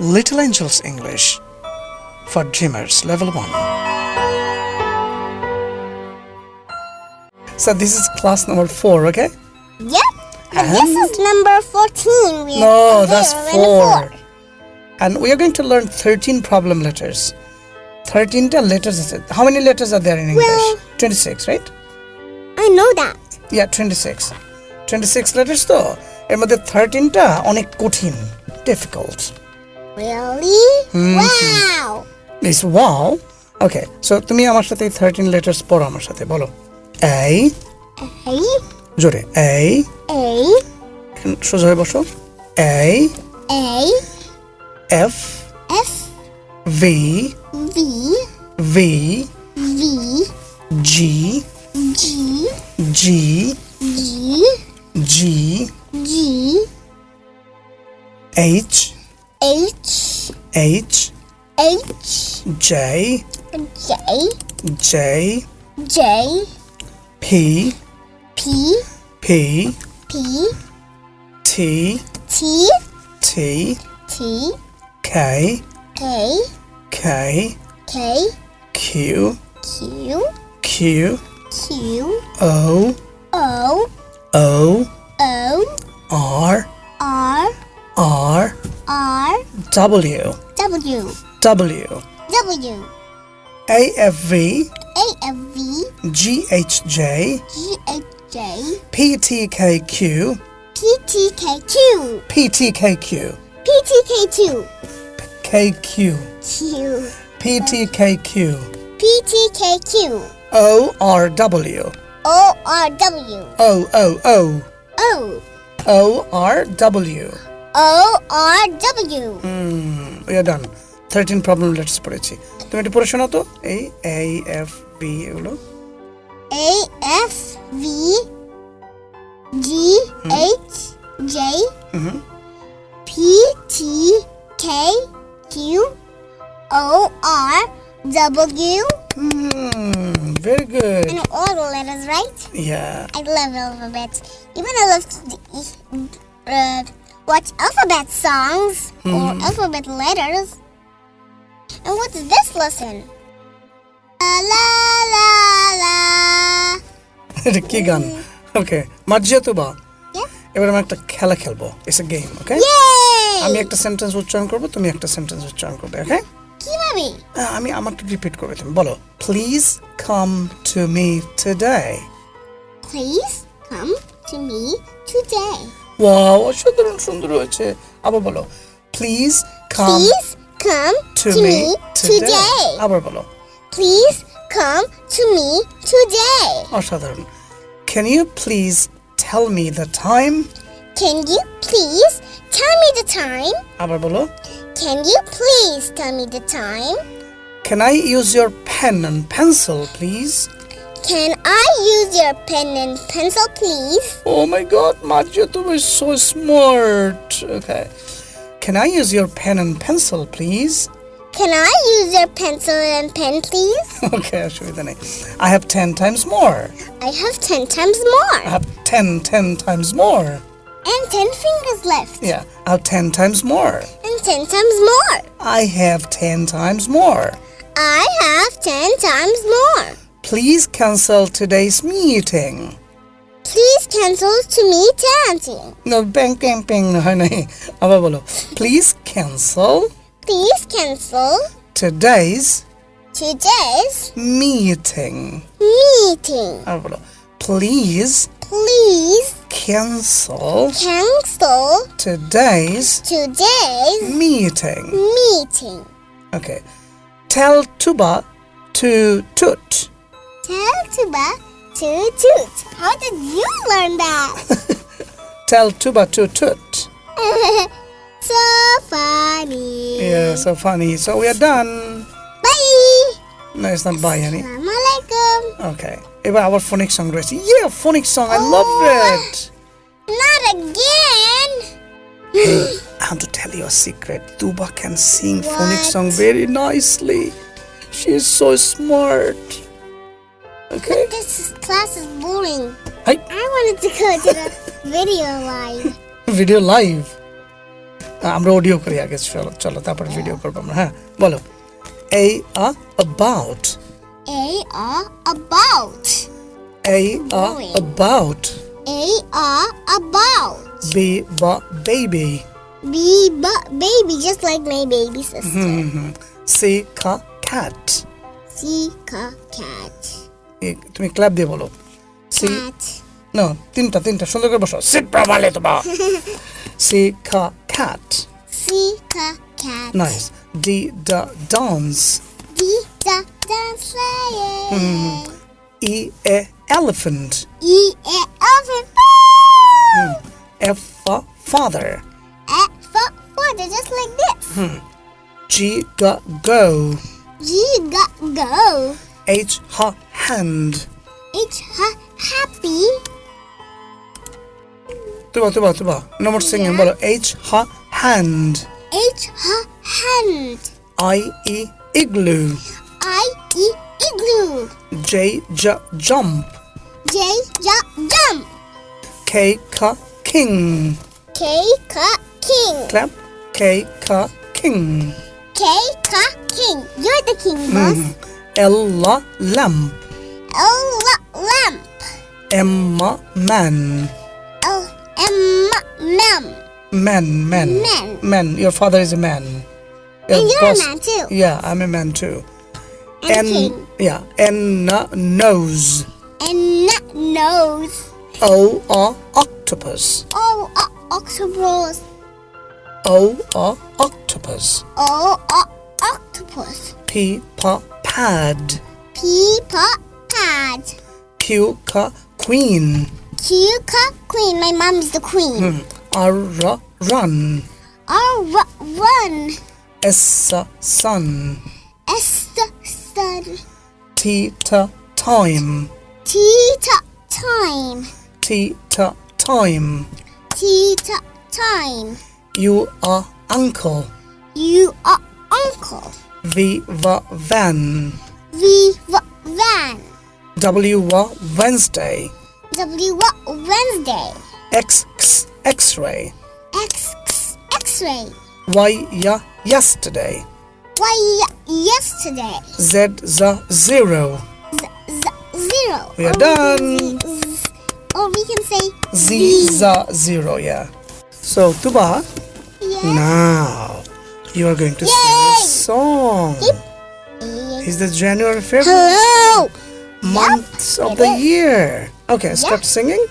Little Angels English for Dreamers Level 1. So this is class number 4, okay? Yep. And this is number 14. We No, are that's here in 4. And we are going to learn 13 problem letters. 13 ta letters is it? How many letters are there in English? Well- 26, right? I know that. Yeah, 26. 26 letters তো এর মধ্যে 13টা অনেক কঠিন difficult Really? Hmm. Wow! This wow? Okay, so তুমি আমার সাথে 13 letters পড়ো আমার সাথে বলো এই এই জোরে এই এই সোজা হয়ে বসো এই এই F F V V V V G G G G G G H H H J J J J P P P P T T T T K K K K Q Q Q Q O O O O R W. W, W. W, A F V. A, F, V, G H J. G, H, J, P T K Q. P, T, K, Q, P T K Q. P, T, K, Q, K Q. Q, P T K Q. P, T, K, Q, O R W. O, R, W, O O O O, O R W O, R, W, we are done 13 problem letters পড়েছি তুমি একটু পড়ে শোনাও তো এই A F B এগুলো A, F, V, G, H, J, P, T, K, Q, O, R, W, Hmm, very good and all the letters, right? yeah I love alphabets. Even I love to uh, watch alphabet songs or alphabet letters. And what's this lesson? La la la la. এটা কি গান ওকে মার্জিয়া তো বা Yeah. এবার আমরা একটা খেলা খেলবো it's a game okay Yay! আমি একটা সেন্টেন্স উচ্চারণ করবো তুমি একটা সেন্টেন্স উচ্চারণ করবে ওকে কিভাবে? আমি আমারটা রিপিট করবে তুমি বলো please come to me today Please come to me today. Wow অসাধারণ সুন্দর হয়েছে আবার বলো please come Please come two to me me today today. আবার বলো Please come to me today. অসাধারণ can you please tell me the time Can you please tell me the time? আবার বলো Can you please tell me the time? Can I use your pen and pencil please Can I use your pen and pencil, please? Oh my god, you were so smart. Okay. Can I use your pen and pencil, please? Can I use your pencil and pen, please? Okay, I'll show you the name. I have 10 times more. I have ten times more. I have 10, 10 times more. And ten fingers left. Yeah, I have 10 times more. And ten times more. I have 10 times more. I have ten times more. Please cancel today's meeting. Please cancel to me dancing. No, bang, bang, bang. No, no. আবার বলো. Please cancel Please cancel today's today's meeting. meeting. আবার বলো. Please Please cancel cancel today's today's meeting. meeting. Okay. Tell Tuba to toot. Teltuba Toot Toot. How did you learn that? Tell Tuba Toot Toot. so funny. Yeah, so funny. So we are done. Bye. No, it's not bye, honey. Assalamualaikum. Okay. About our phonics song, Gracie. Yeah, phonics song. Oh, I love oh, it. Not again. I want to tell you a secret. Tuba can sing what? phonics song very nicely. She is so smart. Okay. This is- class is boring. Hi. I wanted to go to the video live. Video live. আমরা audio করি আগে চলো চলো তারপরে video করবো আমরা হ্যাঁ বলো a a about A are about. a a Boy. about A are about. b ba baby B but baby, just like my baby sister. c ka cat C ca cat. এ, তুমি club দিয়ে বলো c Cat. না তিনটা তিনটা সুন্দর করে বসো seat properly তোমা c ka cat C ca cat. nice d da dance D da dance sleigh. e a elephant E a elephant. f for father A for father, just like this. g ga go G got go. h ha hand H ha happy. Tuba Tuba Tuba no more singing বলো h ha hand H ha hand. i e igloo I e igloo. j j jump J ja jump. k ka king K ka king. clap k ka king K ka king. You're the king, boss. l la lamp L lamp. m ma man L m mem. man man Man. man your father is a man Your And you're a man too. yeah i'm a man too And yeah uh, nose And nose. o uh, octopus Oh, uh, octopus. o uh, octopus Oh, uh, octopus. p pa pad P pa pad. Q ka queen Q ka queen. My mom is the queen. r uh, run R ru- run. s sun S sun. t ta time T ta time. t ta time T ta time. u are uncle You are uncle. v va van V v- van. W wednesday W Wednesday. x x x-ray X x- X-ray. y ya yesterday Y yesterday. z za zero Z- z- zero. We are Or done. z- or we can say z za zero yeah so tuba Yeah. now you are going to sing Yay! a song is the january february Hello. Months of the is. year. Okay start singing.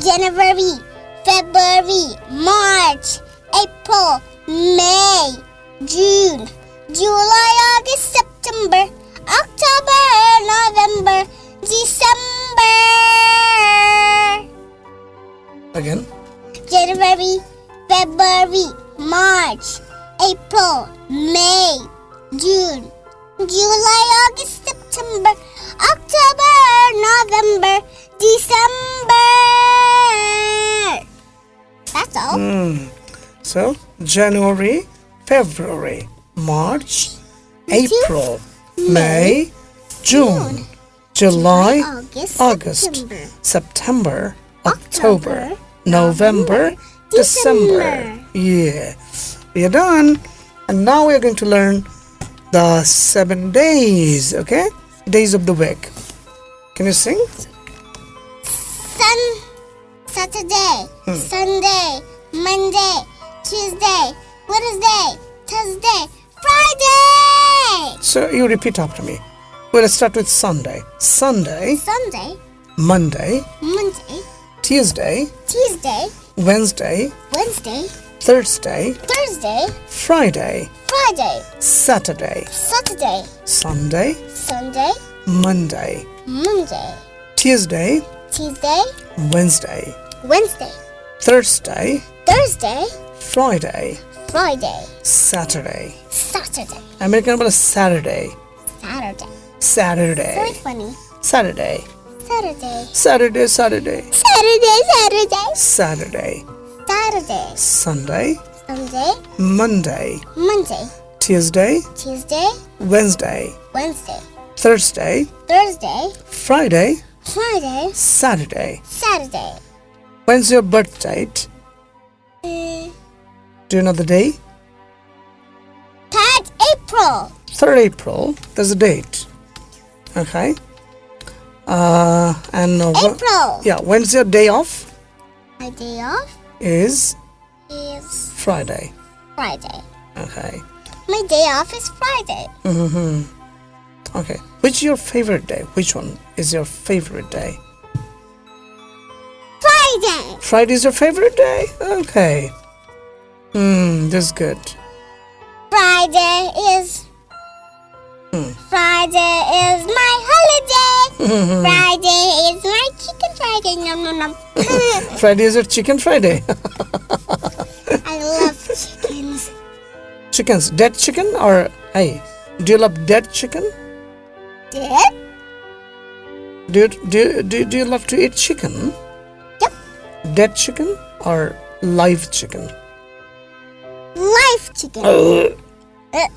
January, February, March, April, May, June, July, August, September, October, November, December. again. January, February, March, April, May, June, July, August, September, October, November, December. That's all. Hmm. So January, February, March, April, May, June, July, August, August, September, September, October, November, December. December. Yeah, we are done. And now we are going to learn the seven days, okay? Days of the week. Can you sing? Sun, Saturday, hmm. Sunday, Monday, Tuesday, Wednesday, Thursday, Friday. So you repeat after me. Well, let's start with Sunday. Sunday, Sunday, Monday, Monday, Tuesday, Tuesday, Wednesday, Wednesday, Thursday, Thursday, Friday, Friday, Saturday, Saturday, Sunday, Sunday, Monday, Monday, Tuesday, Tuesday, Wednesday, Wednesday, Thursday, Thursday, Friday, Friday, Saturday. Saturday, American about Saturday. Saturday. Very Saturday. funny. Saturday. Saturday. Saturday, Saturday. Saturday, Saturday. Saturday. Saturday. Sunday, Sunday, Monday, Monday, Tuesday, Tuesday, Wednesday, Wednesday, Thursday, Thursday, Friday, Friday, Saturday. Saturday. When's your birth date? Uh, Do you know the day? 3rd April. 3rd April. There's a date. Okay. Uh, and uh, April. yeah, when's your day off? My day off Is is Friday. Friday. Okay. My day off is Friday. Mm-hmm. Okay. Which is your favorite day? Which one is your favorite day? Friday. Friday is your favorite day? Okay. Hmm, that's good. Friday is. Hmm. Friday is my holiday. Friday is Friday. Nom nom nom. Friday is your chicken Friday. I love chickens. Chickens, dead chicken or hey, do you love dead chicken? Did? Do you, do you, do you, do you love to eat chicken? Yep. Dead chicken or live chicken? Live chicken. Uh, Uh,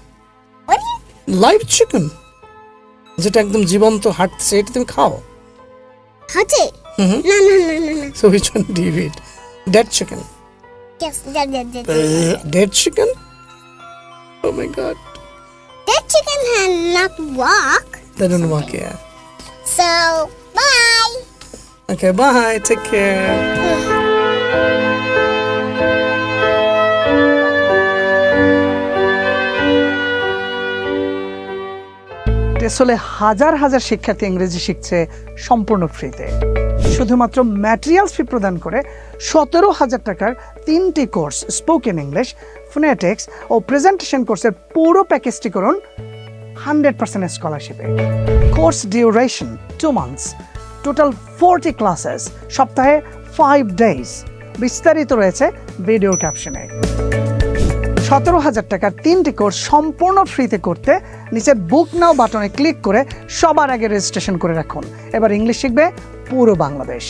what do you? Live chicken যেটা একদম জীবন্ত হাঁটছে এটা তুমি খাও How's Mm-hmm. No, no, no, no, no. So which one do you eat? Dead chicken. Yes, dead, dead, dead. Uh, dead chicken? Oh my god. Dead chicken can not walk. They don't walk, yeah. So, bye. Okay, bye. Take care. টেসলে হাজার হাজার শিক্ষার্থী ইংরেজি শিখছে সম্পূর্ণ ফ্রিতে শুধুমাত্র materials ফি প্রদান করে সতেরো হাজার টাকার তিনটি কোর্স স্পোকেন ইংলিশ ফোনেটিক্স ও প্রেজেন্টেশন কোর্সের পুরো প্যাকেজটি করুন hundred percent স্কলারশিপে course duration two months total forty classes সপ্তাহে ফাইভ ডেজ বিস্তারিত রয়েছে ভিডিও ক্যাপশনে সতেরো হাজার টাকার তিনটি কোর্স সম্পূর্ণ ফ্রিতে করতে নিচের বুক নাও বাটনে ক্লিক করে সবার আগে রেজিস্ট্রেশন করে রাখুন। এবার ইংলিশ শিখবে পুরো বাংলাদেশ।